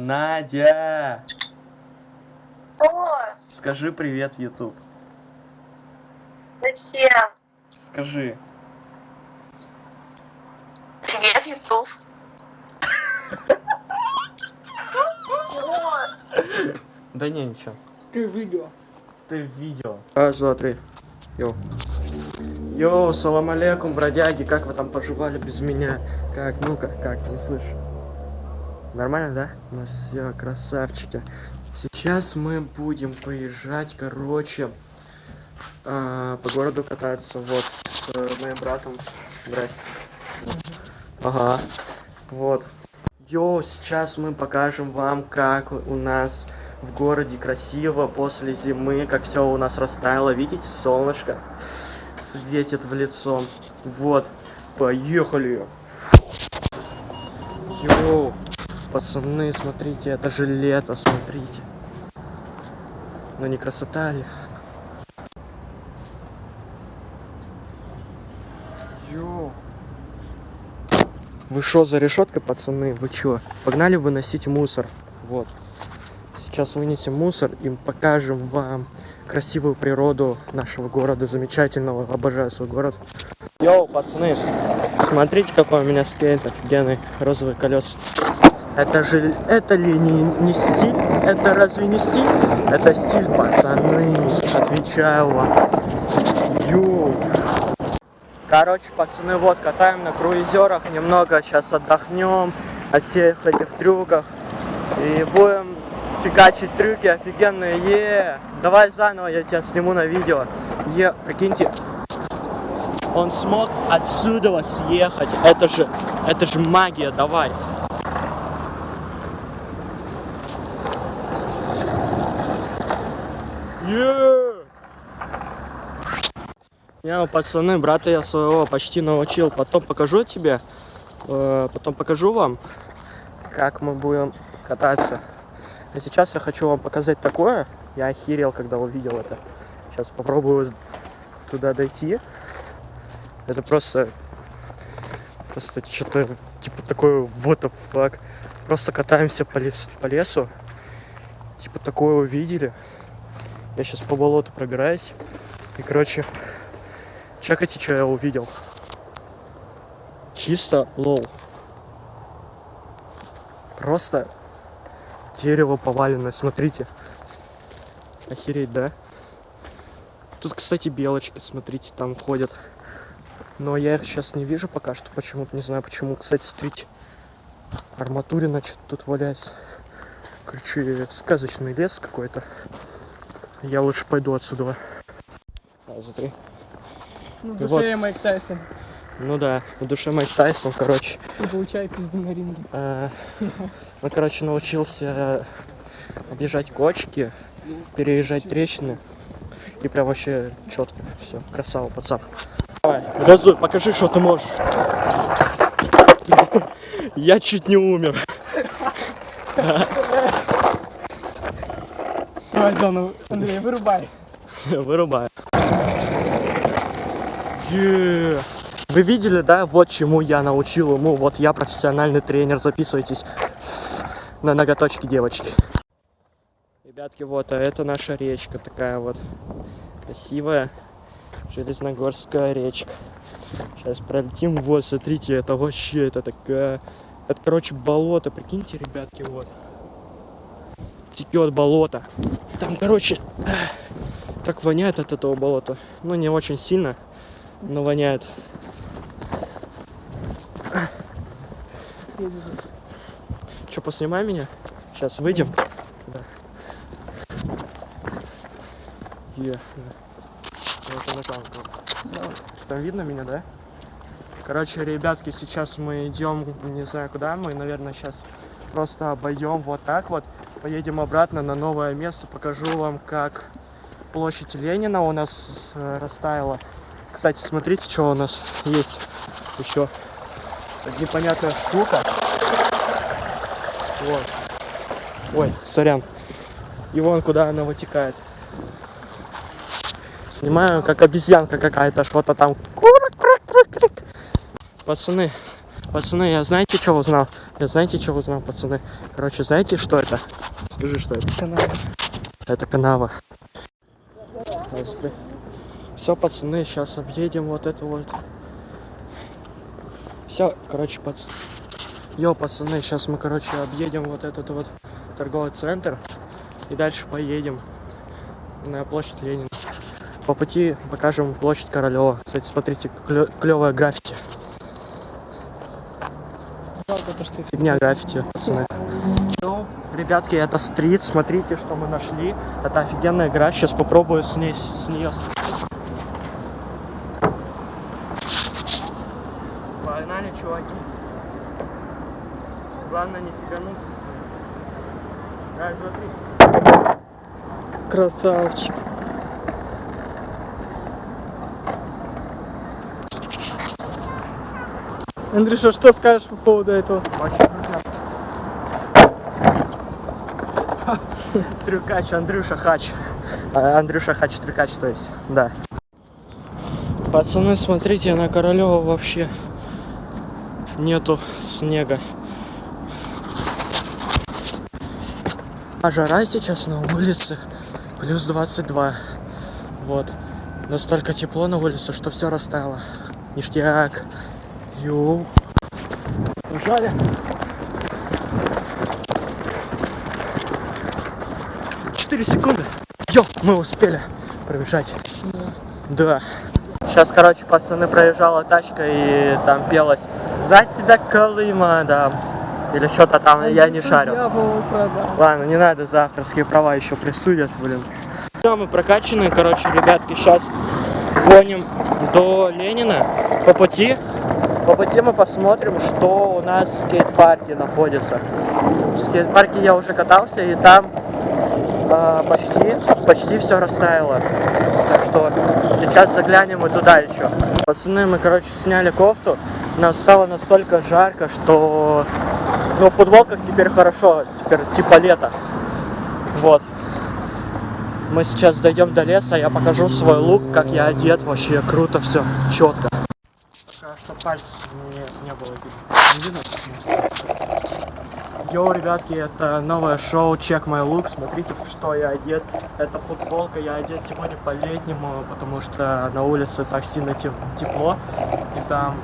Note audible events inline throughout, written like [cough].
Надя! Что? Скажи привет, YouTube. Зачем? Скажи. Привет, Ютуб. Чего? [laughs] Да не, ничего. Ты видео. Ты видео. Раз, два, три. Йоу. Йоу, салам алейкум, бродяги, как вы там поживали без меня? Как, ну-ка, как, не слышу. Нормально, да? Ну все, красавчики. Сейчас мы будем поезжать, короче, а, по городу кататься. Вот, с э, моим братом. Здрасте. Ага. Вот. Йоу, сейчас мы покажем вам, как у нас в городе красиво после зимы, как все у нас растаяло. Видите, солнышко светит в лицо. Вот, поехали. Йоу, пацаны, смотрите, это же лето, смотрите. Ну не красота ли? Йоу. Вы шо за решеткой, пацаны? Вы чё? Погнали выносить мусор. Вот. Сейчас вынесем мусор и покажем вам красивую природу нашего города, замечательного. Обожаю свой город. Yo, пацаны, смотрите, какой у меня скейт офигенный, розовые колеса. Это же, это ли не, не стиль? Это разве не стиль? Это стиль, пацаны, отвечаю вам. Yo. Короче, пацаны, вот, катаем на круизерах, немного сейчас отдохнем от всех этих трюках. И будем фигачить трюки офигенные, е Давай заново, я тебя сниму на видео. Е, прикиньте, он смог отсюда съехать. Это же, это же магия, давай. Не, ну, пацаны, брата я своего почти научил. Потом покажу тебе, э, потом покажу вам, как мы будем кататься. А сейчас я хочу вам показать такое. Я охерел, когда увидел это. Сейчас попробую туда дойти. Это просто... Просто что-то типа такое вот fuck. Просто катаемся по лесу, по лесу. Типа такое увидели. Я сейчас по болоту пробираюсь. И, короче, чекайте, что я увидел. Чисто лол. Просто дерево поваленное, смотрите. Охереть, да? Тут, кстати, белочки, смотрите, там ходят. Но я их сейчас не вижу пока что, почему-то, не знаю почему. Кстати, смотрите, арматурина что-то тут валяется. Короче, сказочный лес какой-то. Я лучше пойду отсюда. Раз, два, три. Ну, в душе Майк Тайсон. Ну да, в душе Майк Тайсон, короче. И получай пизду на ринге. Э, Ну, короче, научился объезжать кочки, переезжать трещины. И прям вообще четко. Все, красава, пацан. Давай, газуй, покажи, что ты можешь. Я чуть не умер. Давай заново. Андрей, вырубай. Вырубаю. Вы видели, да, вот чему я научил ему. Вот я профессиональный тренер. Записывайтесь на ноготочки девочки. Ребятки, вот, а это наша речка такая вот красивая. Железногорская речка. Сейчас пролетим. Вот, смотрите, это вообще, это такая... Это, короче, болото. Прикиньте, ребятки, вот. Текет болото. Там, короче, так воняет от этого болота. Ну, не очень сильно, но воняет. Че, поснимай меня? Сейчас выйдем. Да. Е, да. Вот она там. Там видно меня, да? Короче, ребятки, сейчас мы идем, не знаю куда, мы, наверное, сейчас просто обойдем вот так вот, поедем обратно на новое место, покажу вам, как площадь Ленина у нас э, растаяла. Кстати, смотрите, что у нас есть еще. Непонятная штука. Вот. Ой, сорян. И вон куда она вытекает. Снимаю, как обезьянка какая-то, что-то там. Пацаны, Пацаны, я знаете, что узнал? Я знаете, что узнал, пацаны? Короче, знаете, что это? Скажи, что это? Канал. Это канава. Все, пацаны, сейчас объедем вот это вот. Все, короче, пац... Йо, пацаны, сейчас мы, короче, объедем вот этот вот торговый центр и дальше поедем на площадь Ленина. По пути покажем площадь Королева. Кстати, смотрите, клевая граффити. Фигня граффити, пацаны. Йоу, ребятки, это стрит, смотрите, что мы нашли. Это офигенная игра, сейчас попробую с ней, с нее. Погнали, чуваки. Главное не фигануться. Раз, два, три. красавчик. Андрюша, что скажешь по поводу этого? Очень. [laughs] Трюкач, Андрюша Хач. А, Андрюша Хач Трюкач, то есть, да. Пацаны, смотрите, на Королева вообще нету снега. А жара сейчас на улице плюс 22. Вот. Настолько тепло на улице, что все растаяло. Ништяк. Йоу. Ужали. Четыре секунды. Йо, мы успели пробежать. Да. Сейчас, короче, пацаны, проезжала тачка и там пелось «За тебя, Колыма», да. Или что-то там, я не шарю. Ладно, не надо за авторские права еще присудят, блин. Да, мы прокачаны, короче, ребятки, сейчас гоним до Ленина. По пути, по пути мы посмотрим, что у нас в скейт-парке находится. В скейт-парке я уже катался, и там а, почти, почти все растаяло. Так что сейчас заглянем и туда еще. Пацаны, мы, короче, сняли кофту. Нам стало настолько жарко, что ну, в футболках теперь хорошо, теперь типа лето. Вот. Мы сейчас дойдем до леса, я покажу свой лук, как я одет, вообще круто все, четко. Пока что пальцы не, не было видно. Йоу, ребятки, это новое шоу Check My Look. Смотрите, что я одет. Это футболка, я одет сегодня по-летнему, потому что на улице так сильно теп- тепло. И там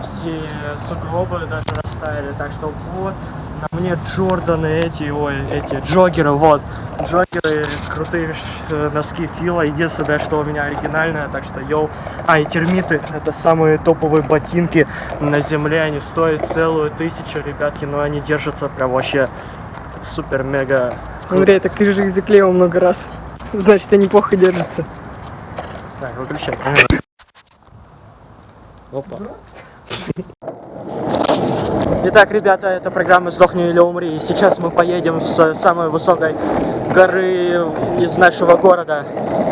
все сугробы даже растаяли. Так что вот, на мне Джорданы эти, ой, эти джогеры, вот. Джогеры, крутые э, носки Фила. Единственное, что у меня оригинальное, так что йоу. А, и термиты, это самые топовые ботинки на земле. Они стоят целую тысячу, ребятки, но они держатся прям вообще супер-мега я так же их заклеил много раз. Значит, они плохо держатся. Так, выключай. Опа. Итак, ребята, это программа «Сдохни или умри». И сейчас мы поедем с самой высокой горы из нашего города.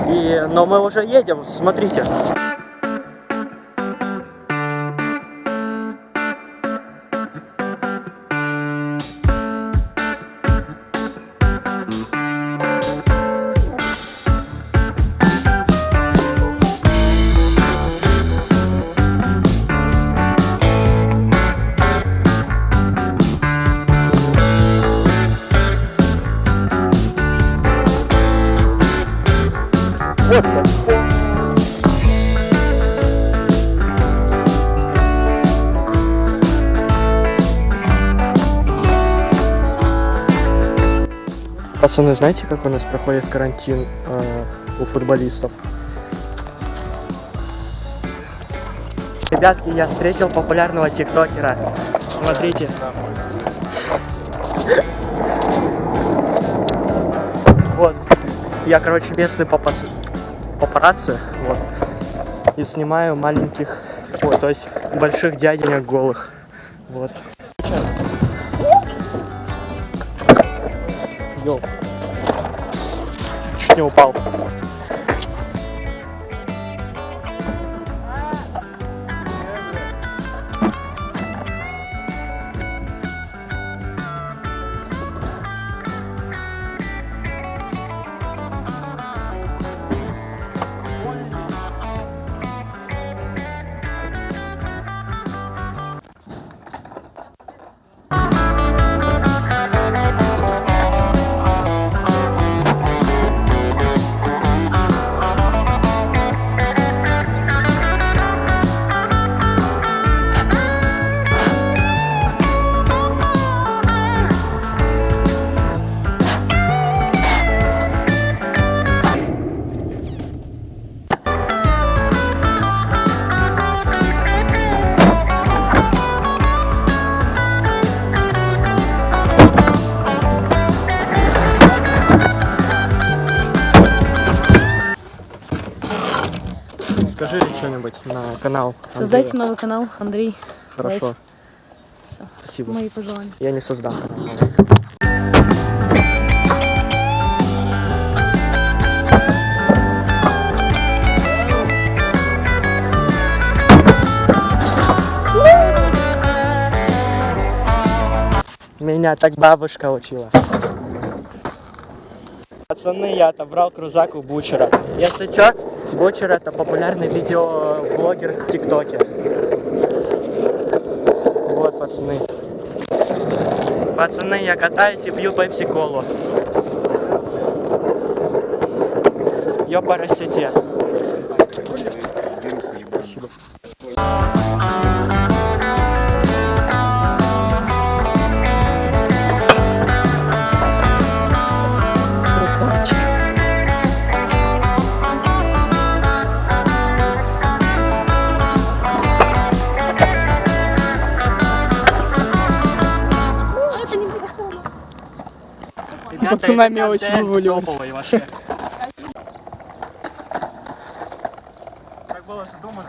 И... Но мы уже едем, смотрите. Вот Пацаны, знаете, как у нас проходит карантин э, у футболистов? Ребятки, я встретил популярного тиктокера. Смотрите. Вот. Я, короче, местный папац... папарацци. Вот. И снимаю маленьких, ой, то есть больших дяденек голых. Вот. Чуть не упал. Скажи что-нибудь на канал. Создайте Андрея. новый канал, Андрей. Хорошо. Спасибо. Мои пожелания. Я не создам канал. Меня так бабушка учила. Пацаны, я отобрал крузак у Бучера. Если чё, Бучер это популярный видеоблогер в ТикТоке. Вот, пацаны. Пацаны, я катаюсь и пью пепси-колу. Ёпарасете. Спасибо. Пацанами очень вываливались. Как было задумано.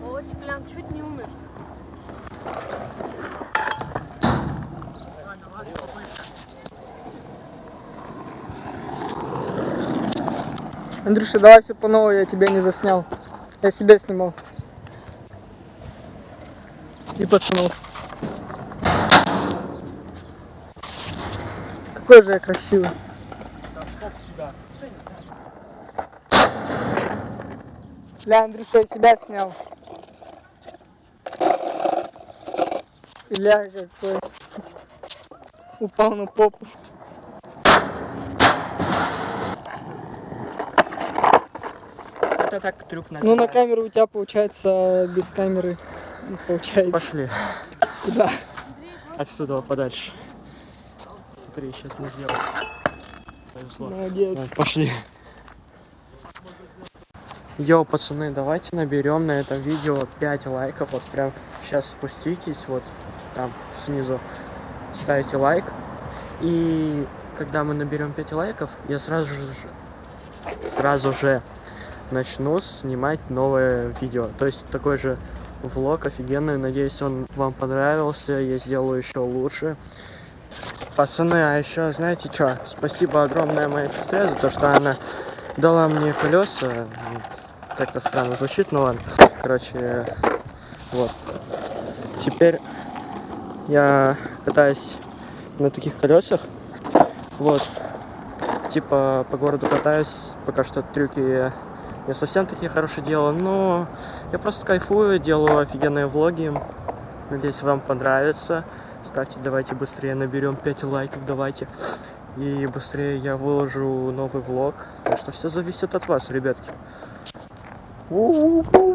Володь, прям чуть не умер. Андрюша, давай все по новой, я тебя не заснял. Я себя снимал. И пацанов. Какой же я красивый. Бля, Андрюша, я себя снял. Бля, какой. Упал на попу. Это так трюк Ну, называется. на камеру у тебя получается, без камеры получается. Пошли. Куда? Отсюда подальше. Смотри, сейчас не сделаю. Повезло. Молодец. Вот, Пошли. Йоу, пацаны, давайте наберем на этом видео 5 лайков. Вот прям сейчас спуститесь, вот там снизу ставите лайк. И когда мы наберем 5 лайков, я сразу же сразу же начну снимать новое видео. То есть такой же влог офигенный. Надеюсь, он вам понравился. Я сделаю еще лучше. Пацаны, а еще знаете что? Спасибо огромное моей сестре за то, что она дала мне колеса. Как-то странно звучит, но ладно. Короче, вот. Теперь я катаюсь на таких колесах. Вот. Типа по городу катаюсь. Пока что трюки не совсем такие хорошие делаю, но я просто кайфую, делаю офигенные влоги. Надеюсь, вам понравится. Ставьте, давайте быстрее наберем 5 лайков, давайте. И быстрее я выложу новый влог. Так что все зависит от вас, ребятки. У-у-у.